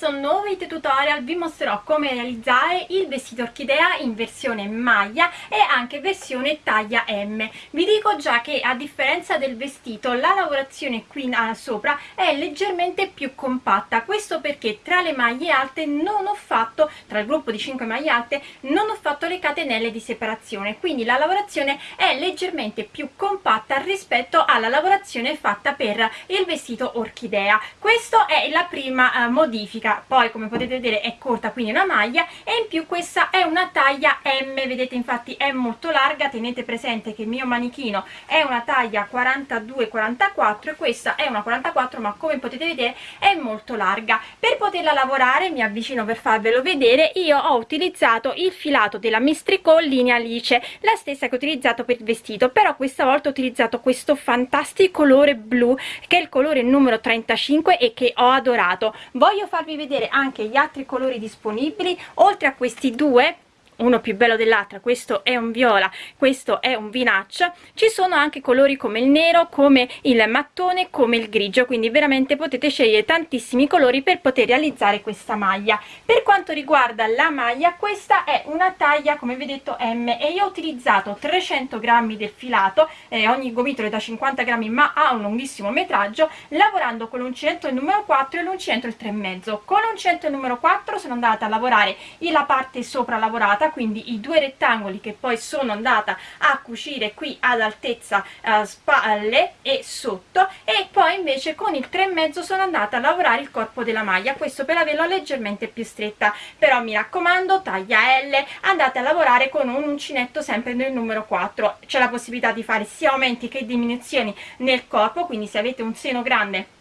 questo nuovo video tutorial vi mostrerò come realizzare il vestito orchidea in versione maglia e anche versione taglia M. Vi dico già che a differenza del vestito la lavorazione qui sopra è leggermente più compatta, questo perché tra le maglie alte non ho fatto, tra il gruppo di 5 maglie alte, non ho fatto le catenelle di separazione, quindi la lavorazione è leggermente più compatta rispetto alla lavorazione fatta per il vestito orchidea. Questo è la prima eh, modifica poi come potete vedere è corta quindi una maglia e in più questa è una taglia M. Vedete infatti è molto larga. Tenete presente che il mio manichino è una taglia 42-44 e questa è una 44 ma come potete vedere è molto larga. Per poterla lavorare mi avvicino per farvelo vedere io ho utilizzato il filato della Mistrico linea Alice la stessa che ho utilizzato per il vestito però questa volta ho utilizzato questo fantastico colore blu che è il colore numero 35 e che ho adorato. Voglio farvi vedere anche gli altri colori disponibili oltre a questi due uno più bello dell'altra questo è un viola questo è un vinaccia ci sono anche colori come il nero come il mattone come il grigio quindi veramente potete scegliere tantissimi colori per poter realizzare questa maglia. Per quanto riguarda la maglia questa è una taglia come vedete M e io ho utilizzato 300 grammi del filato eh, ogni gomitolo è da 50 grammi ma ha un lunghissimo metraggio lavorando con l'uncinetto numero 4 e l'uncinetto il 3,5 con l'uncinetto numero 4 sono andata a lavorare la parte sopra lavorata quindi i due rettangoli che poi sono andata a cucire qui ad altezza eh, spalle e sotto e poi invece con il 3 e mezzo sono andata a lavorare il corpo della maglia questo per averlo leggermente più stretta. Però mi raccomando taglia L andate a lavorare con un uncinetto sempre nel numero 4 c'è la possibilità di fare sia aumenti che diminuzioni nel corpo quindi se avete un seno grande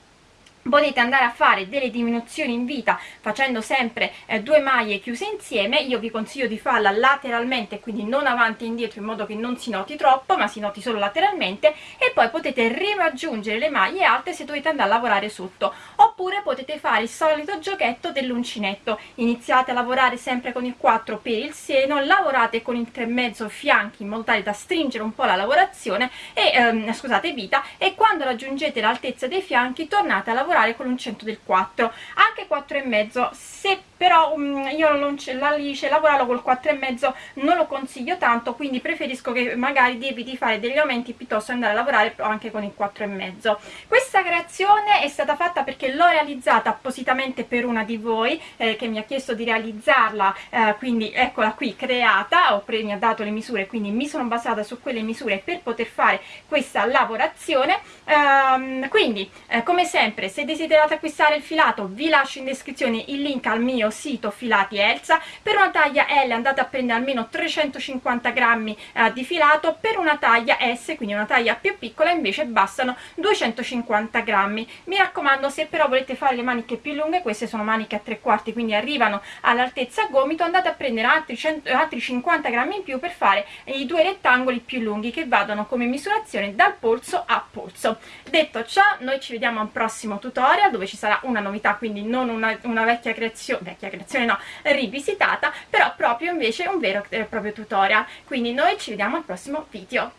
potete andare a fare delle diminuzioni in vita facendo sempre eh, due maglie chiuse insieme io vi consiglio di farla lateralmente quindi non avanti e indietro in modo che non si noti troppo ma si noti solo lateralmente e poi potete riraggiungere le maglie alte se dovete andare a lavorare sotto. Oppure potete fare il solito giochetto dell'uncinetto. Iniziate a lavorare sempre con il 4 per il seno lavorate con il 3,5 fianchi in modo tale da stringere un po' la lavorazione e ehm, scusate vita e quando raggiungete l'altezza dei fianchi tornate a lavorare lavorare con l'uncinetto del 4 anche 4 e mezzo se però um, io non ce l'alice lavorarlo col 4 e mezzo non lo consiglio tanto quindi preferisco che magari devi fare degli aumenti piuttosto andare a lavorare anche con il 4 e mezzo. Questa creazione è stata fatta perché l'ho realizzata appositamente per una di voi eh, che mi ha chiesto di realizzarla eh, quindi eccola qui creata ho mi ha dato le misure quindi mi sono basata su quelle misure per poter fare questa lavorazione. Ehm, quindi eh, come sempre se desiderate acquistare il filato vi lascio in descrizione il link al mio sito filati Elsa. Per una taglia L andate a prendere almeno 350 grammi eh, di filato. Per una taglia S quindi una taglia più piccola invece bastano 250 grammi. Mi raccomando se però volete fare le maniche più lunghe queste sono maniche a tre quarti quindi arrivano all'altezza gomito andate a prendere altri, 100, altri 50 grammi in più per fare i due rettangoli più lunghi che vadano come misurazione dal polso a polso. Detto ciò noi ci vediamo a un prossimo tutorial dove ci sarà una novità quindi non una, una vecchia creazione vecchia creazione no, rivisitata, però proprio invece un vero e proprio tutorial. Quindi noi ci vediamo al prossimo video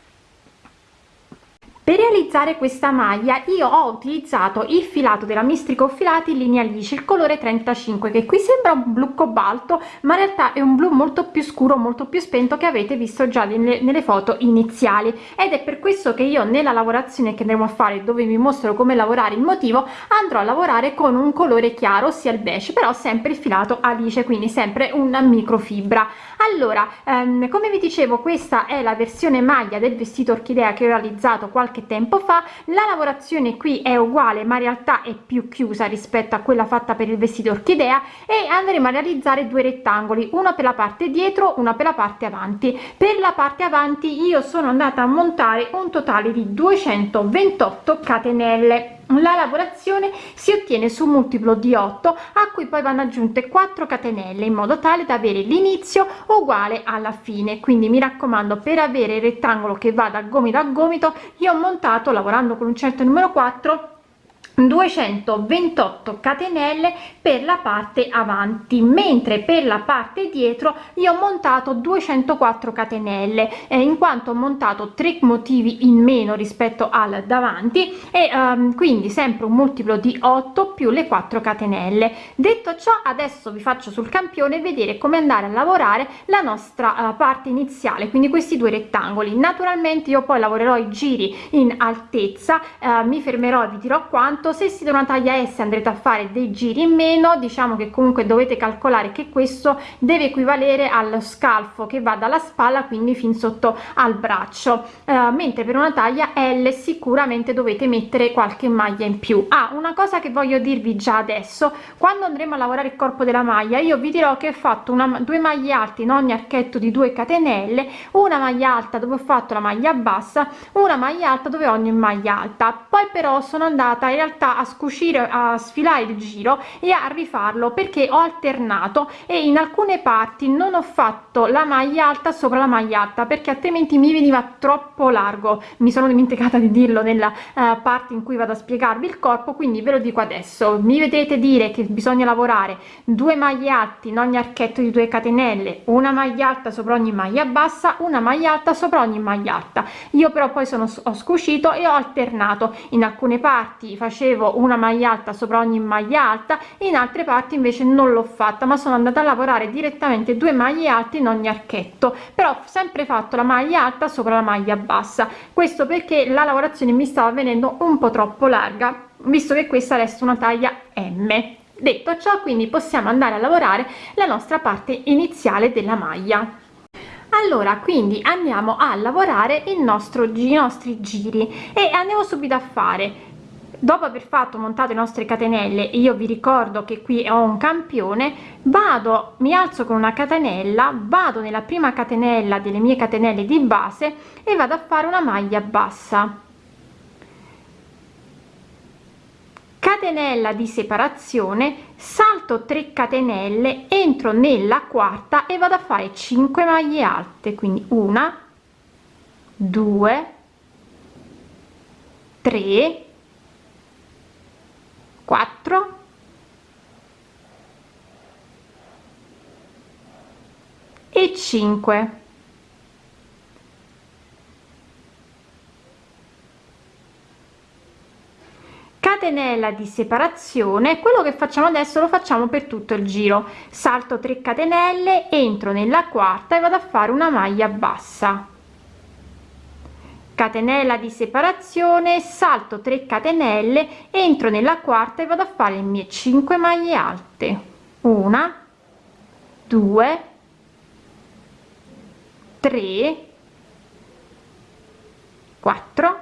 per realizzare questa maglia io ho utilizzato il filato della mistrico filati in linea liscia il colore 35 che qui sembra un blu cobalto ma in realtà è un blu molto più scuro molto più spento che avete visto già nelle, nelle foto iniziali. Ed è per questo che io nella lavorazione che andremo a fare dove vi mostro come lavorare il motivo andrò a lavorare con un colore chiaro ossia il beige però sempre il filato alice quindi sempre una microfibra. Allora ehm, come vi dicevo questa è la versione maglia del vestito orchidea che ho realizzato qualche qualche tempo fa la lavorazione qui è uguale ma in realtà è più chiusa rispetto a quella fatta per il vestito orchidea e andremo a realizzare due rettangoli uno per la parte dietro una per la parte avanti. Per la parte avanti io sono andata a montare un totale di 228 catenelle la lavorazione si ottiene su un multiplo di 8 a cui poi vanno aggiunte 4 catenelle in modo tale da avere l'inizio uguale alla fine. Quindi mi raccomando per avere il rettangolo che va da gomito a gomito io ho montato lavorando con un certo numero 4 228 catenelle per la parte avanti mentre per la parte dietro io ho montato 204 catenelle eh, in quanto ho montato tre motivi in meno rispetto al davanti e ehm, quindi sempre un multiplo di 8 più le 4 catenelle. Detto ciò adesso vi faccio sul campione vedere come andare a lavorare la nostra uh, parte iniziale quindi questi due rettangoli. Naturalmente io poi lavorerò i giri in altezza uh, mi fermerò e vi dirò quanto se siete una taglia S andrete a fare dei giri in meno diciamo che comunque dovete calcolare che questo deve equivalere allo scalfo che va dalla spalla quindi fin sotto al braccio. Eh, mentre per una taglia L sicuramente dovete mettere qualche maglia in più. Ah una cosa che voglio dirvi già adesso quando andremo a lavorare il corpo della maglia io vi dirò che ho fatto una due maglie alte in ogni archetto di 2 catenelle una maglia alta dove ho fatto la maglia bassa una maglia alta dove ogni maglia alta. Poi però sono andata in realtà realtà a scucire a sfilare il giro e a rifarlo perché ho alternato e in alcune parti non ho fatto la maglia alta sopra la maglia alta perché altrimenti mi veniva troppo largo. Mi sono dimenticata di dirlo nella uh, parte in cui vado a spiegarvi il corpo quindi ve lo dico adesso. Mi vedete dire che bisogna lavorare due maglie alte in ogni archetto di 2 catenelle una maglia alta sopra ogni maglia bassa una maglia alta sopra ogni maglia alta. Io però poi sono ho scucito e ho alternato. In alcune parti facevo facevo una maglia alta sopra ogni maglia alta in altre parti invece non l'ho fatta ma sono andata a lavorare direttamente due maglie alte in ogni archetto. Però sempre fatto la maglia alta sopra la maglia bassa. Questo perché la lavorazione mi stava venendo un po troppo larga visto che questa resta una taglia m. Detto ciò quindi possiamo andare a lavorare la nostra parte iniziale della maglia. Allora quindi andiamo a lavorare il nostro i nostri giri e andiamo subito a fare dopo aver fatto montato le nostre catenelle io vi ricordo che qui ho un campione vado mi alzo con una catenella vado nella prima catenella delle mie catenelle di base e vado a fare una maglia bassa. Catenella di separazione salto 3 catenelle entro nella quarta e vado a fare 5 maglie alte quindi una 2 3 4 e 5 catenella di separazione quello che facciamo adesso lo facciamo per tutto il giro. Salto 3 catenelle entro nella quarta e vado a fare una maglia bassa catenella di separazione salto 3 catenelle entro nella quarta e vado a fare le mie 5 maglie alte. Una 2 3 4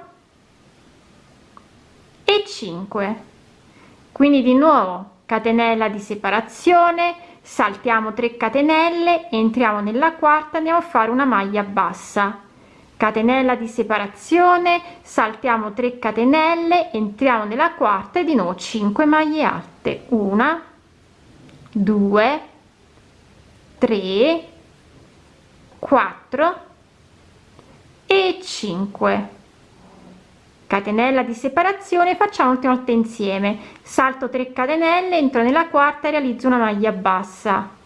e 5 quindi di nuovo catenella di separazione saltiamo 3 catenelle entriamo nella quarta andiamo a fare una maglia bassa catenella di separazione saltiamo 3 catenelle entriamo nella quarta e di nuovo 5 maglie alte. Una 2 3 4 e 5 catenella di separazione facciamo ultima volta insieme. Salto 3 catenelle entro nella quarta e realizzo una maglia bassa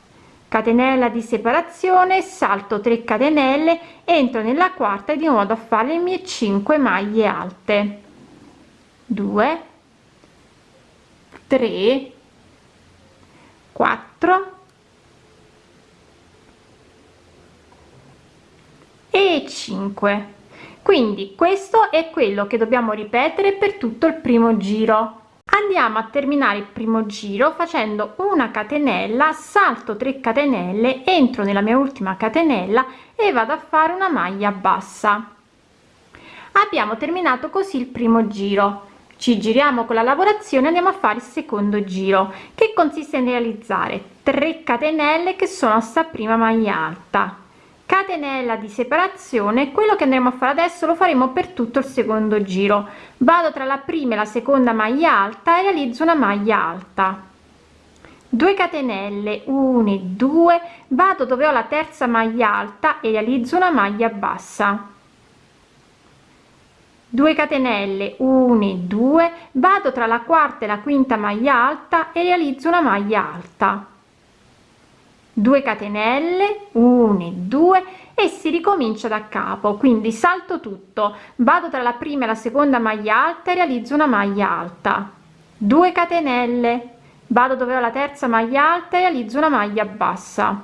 catenella di separazione salto 3 catenelle entro nella quarta e di nuovo a fare le mie 5 maglie alte. 2 3 4 e 5 quindi questo è quello che dobbiamo ripetere per tutto il primo giro andiamo a terminare il primo giro facendo una catenella salto 3 catenelle entro nella mia ultima catenella e vado a fare una maglia bassa. Abbiamo terminato così il primo giro. Ci giriamo con la lavorazione andiamo a fare il secondo giro che consiste in realizzare 3 catenelle che sono sta prima maglia alta catenella di separazione quello che andremo a fare adesso lo faremo per tutto il secondo giro. Vado tra la prima e la seconda maglia alta e realizzo una maglia alta. 2 catenelle 1 2 vado dove ho la terza maglia alta e realizzo una maglia bassa. 2 catenelle 1 2 vado tra la quarta e la quinta maglia alta e realizzo una maglia alta 2 catenelle 1 2 e si ricomincia da capo. Quindi salto tutto. Vado tra la prima e la seconda maglia alta e realizzo una maglia alta. 2 catenelle. Vado dove ho la terza maglia alta e realizzo una maglia bassa.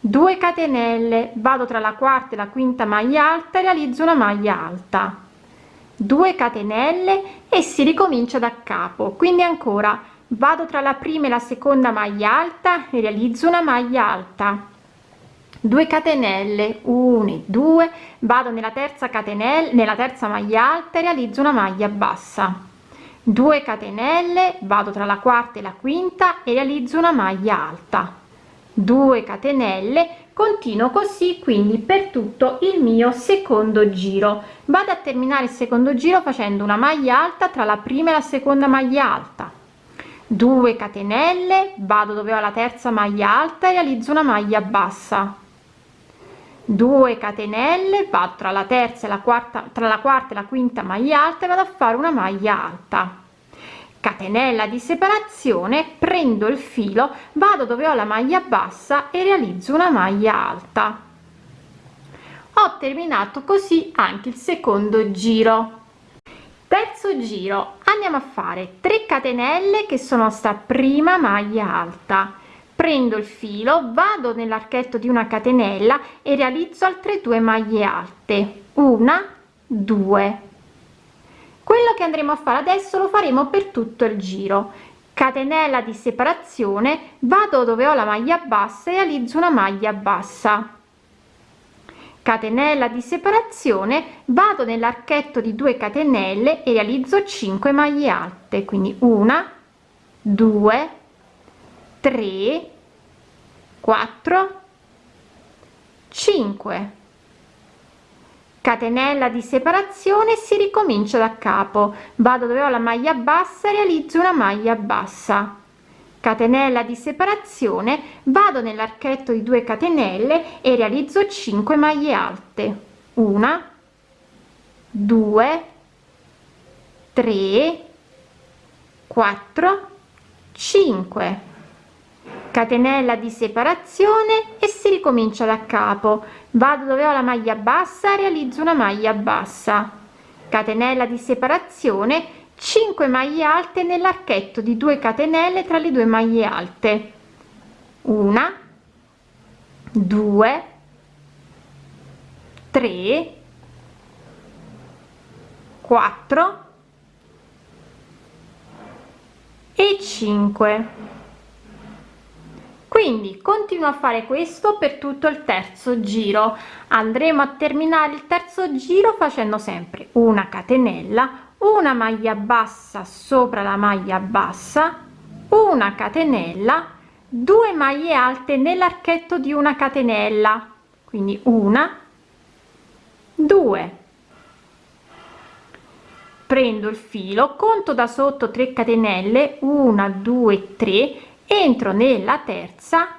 2 catenelle. Vado tra la quarta e la quinta maglia alta e realizzo una maglia alta. 2 catenelle e si ricomincia da capo. Quindi ancora vado tra la prima e la seconda maglia alta e realizzo una maglia alta. 2 catenelle 1 2 vado nella terza catenella nella terza maglia alta e realizzo una maglia bassa. 2 catenelle vado tra la quarta e la quinta e realizzo una maglia alta. 2 catenelle continuo così quindi per tutto il mio secondo giro. Vado a terminare il secondo giro facendo una maglia alta tra la prima e la seconda maglia alta 2 catenelle vado dove ho la terza maglia alta e realizzo una maglia bassa. 2 catenelle vado tra la terza e la quarta tra la quarta e la quinta maglia alta e vado a fare una maglia alta. Catenella di separazione prendo il filo vado dove ho la maglia bassa e realizzo una maglia alta. Ho terminato così anche il secondo giro. Terzo giro andiamo a fare? 3 catenelle che sono sta prima maglia alta. Prendo il filo vado nell'archetto di una catenella e realizzo altre due maglie alte. Una due. Quello che andremo a fare adesso lo faremo per tutto il giro. Catenella di separazione vado dove ho la maglia bassa e realizzo una maglia bassa catenella di separazione vado nell'archetto di 2 catenelle e realizzo 5 maglie alte quindi una 2 3 4 5 catenella di separazione si ricomincia da capo. Vado dove ho la maglia bassa realizzo una maglia bassa catenella di separazione vado nell'archetto di 2 catenelle e realizzo 5 maglie alte. Una 2 3 4 5 catenella di separazione e si ricomincia da capo. Vado dove ho la maglia bassa realizzo una maglia bassa. Catenella di separazione 5 maglie alte nell'archetto di 2 catenelle tra le due maglie alte. Una 2 3 4 e 5 quindi continuo a fare questo per tutto il terzo giro. Andremo a terminare il terzo giro facendo sempre una catenella una maglia bassa sopra la maglia bassa una catenella due maglie alte nell'archetto di una catenella quindi una due. Prendo il filo conto da sotto 3 catenelle 1 2 3 entro nella terza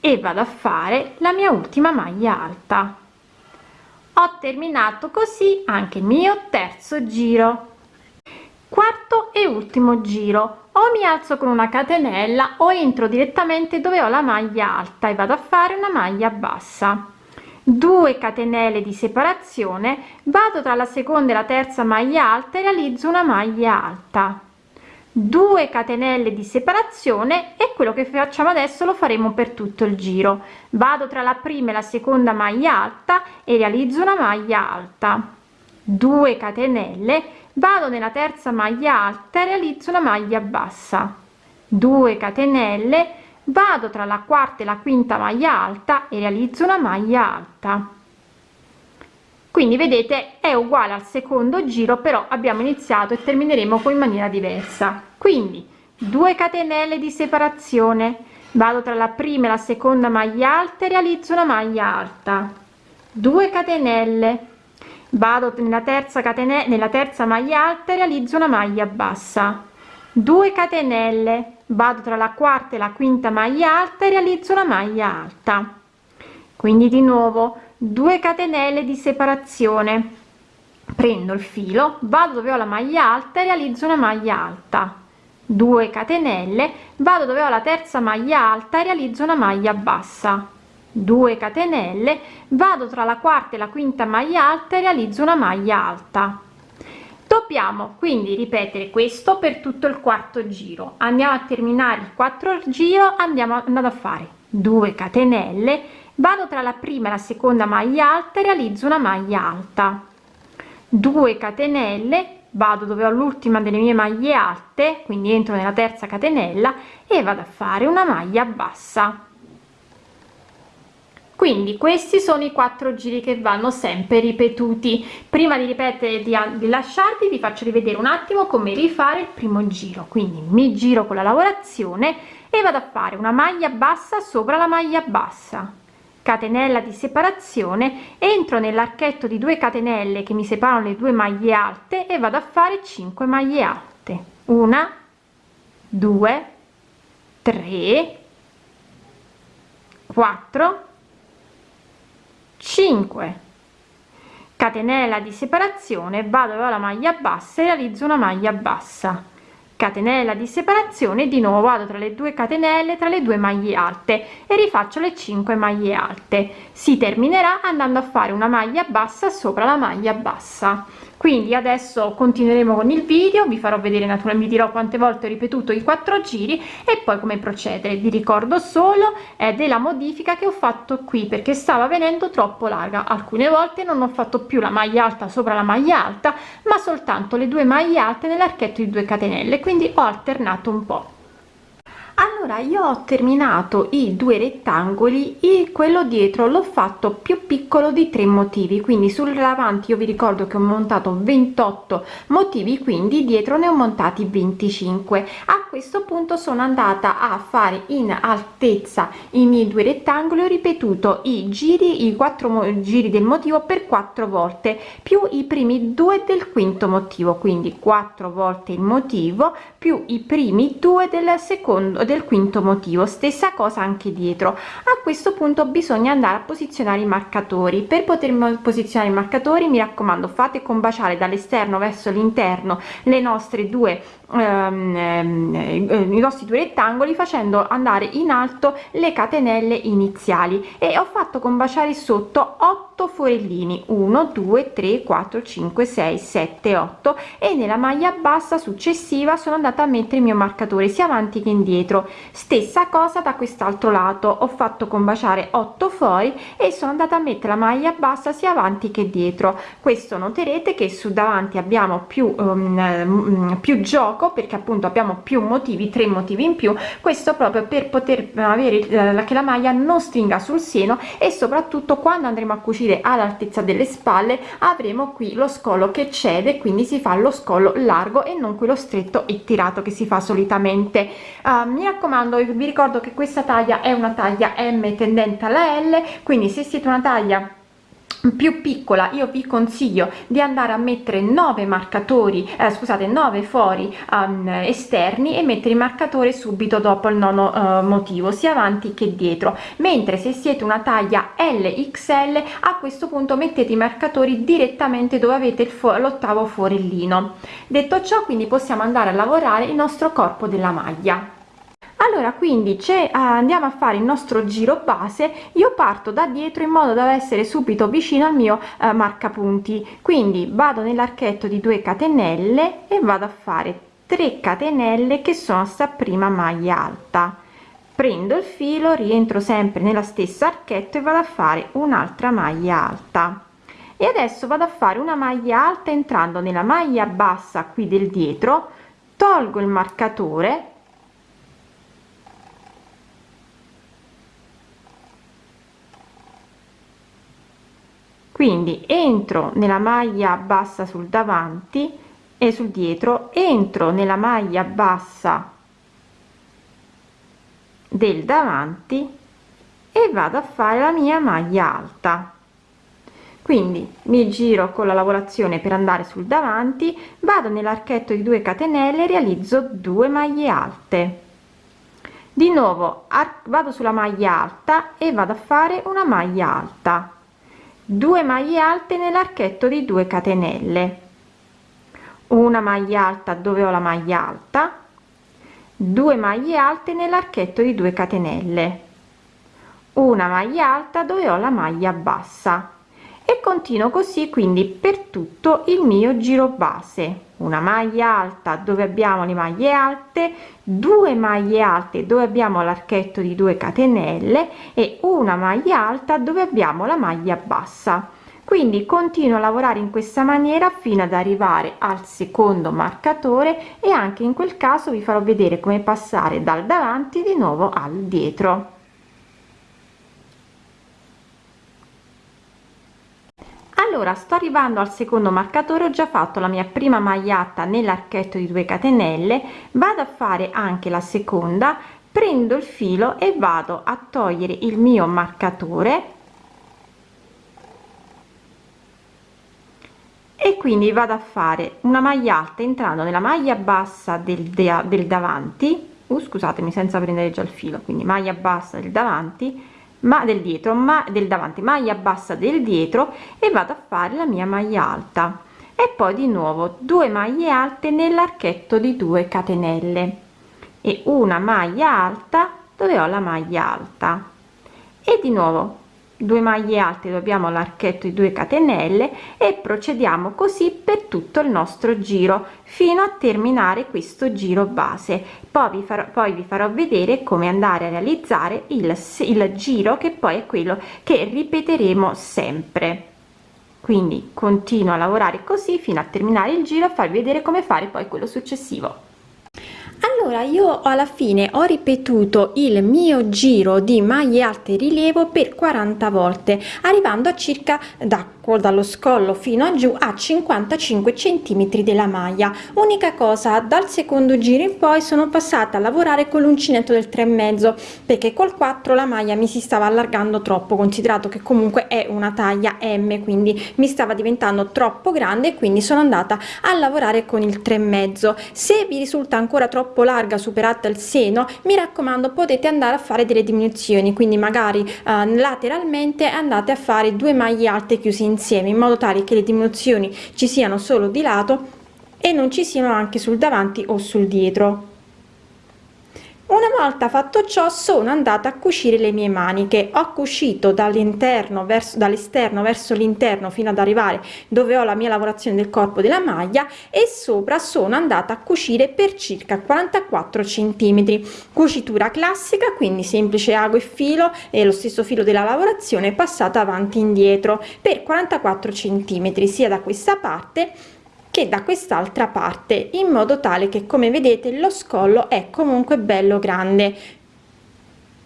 e vado a fare la mia ultima maglia alta ho terminato così anche il mio terzo giro. Quarto e ultimo giro. O mi alzo con una catenella o entro direttamente dove ho la maglia alta e vado a fare una maglia bassa. 2 catenelle di separazione. Vado tra la seconda e la terza maglia alta e realizzo una maglia alta 2 catenelle di separazione e quello che facciamo adesso lo faremo per tutto il giro. Vado tra la prima e la seconda maglia alta e realizzo una maglia alta. 2 catenelle. Vado nella terza maglia alta e realizzo una maglia bassa. 2 catenelle. Vado tra la quarta e la quinta maglia alta e realizzo una maglia alta quindi vedete è uguale al secondo giro però abbiamo iniziato e termineremo poi in maniera diversa. Quindi 2 catenelle di separazione. Vado tra la prima e la seconda maglia alta e realizzo una maglia alta. 2 catenelle. Vado nella terza catenella nella terza maglia alta e realizzo una maglia bassa. 2 catenelle. Vado tra la quarta e la quinta maglia alta e realizzo una maglia alta. Quindi di nuovo 2 catenelle di separazione. Prendo il filo vado dove ho la maglia alta e realizzo una maglia alta. 2 catenelle vado dove ho la terza maglia alta e realizzo una maglia bassa. 2 catenelle vado tra la quarta e la quinta maglia alta e realizzo una maglia alta. Dobbiamo quindi ripetere questo per tutto il quarto giro. Andiamo a terminare il quattro giro andiamo andando a fare 2 catenelle vado tra la prima e la seconda maglia alta e realizzo una maglia alta. 2 catenelle vado dove ho l'ultima delle mie maglie alte quindi entro nella terza catenella e vado a fare una maglia bassa. Quindi questi sono i quattro giri che vanno sempre ripetuti. Prima di ripetere di, di lasciarvi vi faccio rivedere un attimo come rifare il primo giro. Quindi mi giro con la lavorazione e vado a fare una maglia bassa sopra la maglia bassa catenella di separazione entro nell'archetto di 2 catenelle che mi separano le due maglie alte e vado a fare 5 maglie alte. Una 2 3 4 5 catenella di separazione vado alla maglia bassa e realizzo una maglia bassa catenella di separazione di nuovo vado tra le due catenelle tra le due maglie alte e rifaccio le 5 maglie alte. Si terminerà andando a fare una maglia bassa sopra la maglia bassa quindi adesso continueremo con il video vi farò vedere naturalmente vi dirò quante volte ho ripetuto i quattro giri e poi come procedere. Vi ricordo solo eh, della modifica che ho fatto qui perché stava venendo troppo larga. Alcune volte non ho fatto più la maglia alta sopra la maglia alta ma soltanto le due maglie alte nell'archetto di 2 catenelle. Quindi ho alternato un po allora io ho terminato i due rettangoli e quello dietro l'ho fatto più piccolo di tre motivi. Quindi sul davanti io vi ricordo che ho montato 28 motivi quindi dietro ne ho montati 25 a questo punto sono andata a fare in altezza i miei due rettangoli ho ripetuto i giri i quattro giri del motivo per quattro volte più i primi due del quinto motivo quindi quattro volte il motivo più i primi due del secondo del quinto motivo. Stessa cosa anche dietro. A questo punto bisogna andare a posizionare i marcatori. Per poter posizionare i marcatori mi raccomando fate combaciare dall'esterno verso l'interno le nostre due ehm, ehm i nostri due rettangoli facendo andare in alto le catenelle iniziali. E ho fatto combaciare sotto 8 forellini 1 2 3 4 5 6 7 8 e nella maglia bassa successiva sono andata a mettere il mio marcatore sia avanti che indietro. Stessa cosa da quest'altro lato ho fatto combaciare 8 fori e sono andata a mettere la maglia bassa sia avanti che dietro. Questo noterete che su davanti abbiamo più um, più gioco perché appunto abbiamo più motivi tre motivi in più. Questo proprio per poter avere eh, che la maglia non stringa sul seno e soprattutto quando andremo a cucire partire all'altezza delle spalle avremo qui lo scollo che cede quindi si fa lo scollo largo e non quello stretto e tirato che si fa solitamente. Uh, mi raccomando vi ricordo che questa taglia è una taglia m tendente alla l quindi se siete una taglia più piccola io vi consiglio di andare a mettere 9 marcatori eh, scusate 9 fori um, esterni e mettere il marcatore subito dopo il nono uh, motivo sia avanti che dietro. Mentre se siete una taglia lxl a questo punto mettete i marcatori direttamente dove avete l'ottavo forellino. Detto ciò quindi possiamo andare a lavorare il nostro corpo della maglia allora quindi c'è andiamo a fare il nostro giro base. Io parto da dietro in modo da essere subito vicino al mio eh, marcapunti. Quindi vado nell'archetto di 2 catenelle e vado a fare 3 catenelle che sono sta prima maglia alta. Prendo il filo rientro sempre nella stessa archetto e vado a fare un'altra maglia alta. E adesso vado a fare una maglia alta entrando nella maglia bassa qui del dietro. Tolgo il marcatore quindi entro nella maglia bassa sul davanti e sul dietro entro nella maglia bassa del davanti e vado a fare la mia maglia alta. Quindi mi giro con la lavorazione per andare sul davanti vado nell'archetto di 2 catenelle realizzo 2 maglie alte. Di nuovo vado sulla maglia alta e vado a fare una maglia alta 2 maglie alte nell'archetto di 2 catenelle. Una maglia alta dove ho la maglia alta? 2 maglie alte nell'archetto di 2 catenelle. Una maglia alta dove ho la maglia bassa e continuo così quindi per tutto il mio giro base. Una maglia alta dove abbiamo le maglie alte due maglie alte dove abbiamo l'archetto di 2 catenelle e una maglia alta dove abbiamo la maglia bassa. Quindi continuo a lavorare in questa maniera fino ad arrivare al secondo marcatore e anche in quel caso vi farò vedere come passare dal davanti di nuovo al dietro allora sto arrivando al secondo marcatore ho già fatto la mia prima magliata nell'archetto di 2 catenelle vado a fare anche la seconda prendo il filo e vado a togliere il mio marcatore. E quindi vado a fare una maglia alta entrando nella maglia bassa del, del davanti. Uh, scusatemi senza prendere già il filo quindi maglia bassa del davanti ma del dietro ma del davanti maglia bassa del dietro e vado a fare la mia maglia alta. E poi di nuovo due maglie alte nell'archetto di 2 catenelle. E una maglia alta dove ho la maglia alta. E di nuovo 2 maglie alte dobbiamo l'archetto di 2 catenelle e procediamo così per tutto il nostro giro fino a terminare questo giro base. Poi vi farò poi vi farò vedere come andare a realizzare il, il giro che poi è quello che ripeteremo sempre. Quindi continuo a lavorare così fino a terminare il giro a farvi vedere come fare poi quello successivo allora io alla fine ho ripetuto il mio giro di maglie alte rilievo per 40 volte arrivando a circa da dallo scollo fino a giù a 55 centimetri della maglia. Unica cosa dal secondo giro in poi sono passata a lavorare con l'uncinetto del 3 e mezzo perché col 4 la maglia mi si stava allargando troppo considerato che comunque è una taglia m quindi mi stava diventando troppo grande quindi sono andata a lavorare con il 3 e mezzo. Se vi risulta ancora troppo larga superata il seno mi raccomando potete andare a fare delle diminuzioni quindi magari eh, lateralmente andate a fare due maglie alte chiuse insieme in modo tale che le diminuzioni ci siano solo di lato e non ci siano anche sul davanti o sul dietro una volta fatto ciò sono andata a cucire le mie maniche. Ho cucito dall'interno verso dall'esterno verso l'interno fino ad arrivare dove ho la mia lavorazione del corpo della maglia e sopra sono andata a cucire per circa 44 centimetri. Cucitura classica quindi semplice ago e filo e lo stesso filo della lavorazione passata avanti e indietro per 44 centimetri sia da questa parte che da quest'altra parte in modo tale che come vedete lo scollo è comunque bello grande.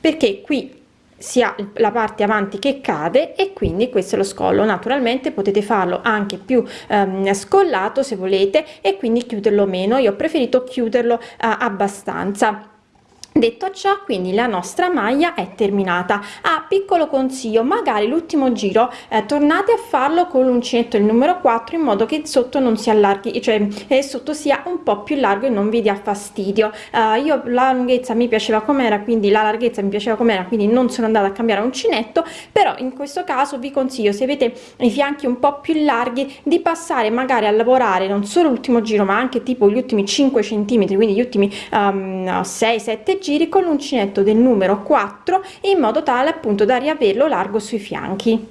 Perché qui si ha la parte avanti che cade e quindi questo è lo scollo. Naturalmente potete farlo anche più ehm, scollato se volete e quindi chiuderlo meno. Io ho preferito chiuderlo eh, abbastanza detto ciò quindi la nostra maglia è terminata. Ah, piccolo consiglio magari l'ultimo giro eh, tornate a farlo con l'uncinetto il numero 4 in modo che sotto non si allarghi cioè eh, sotto sia un po più largo e non vi dia fastidio. Uh, io la lunghezza mi piaceva com'era quindi la larghezza mi piaceva com'era quindi non sono andata a cambiare uncinetto però in questo caso vi consiglio se avete i fianchi un po più larghi di passare magari a lavorare non solo l'ultimo giro ma anche tipo gli ultimi 5 centimetri quindi gli ultimi um, 6 7 giri con l'uncinetto del numero 4 in modo tale appunto da riaverlo largo sui fianchi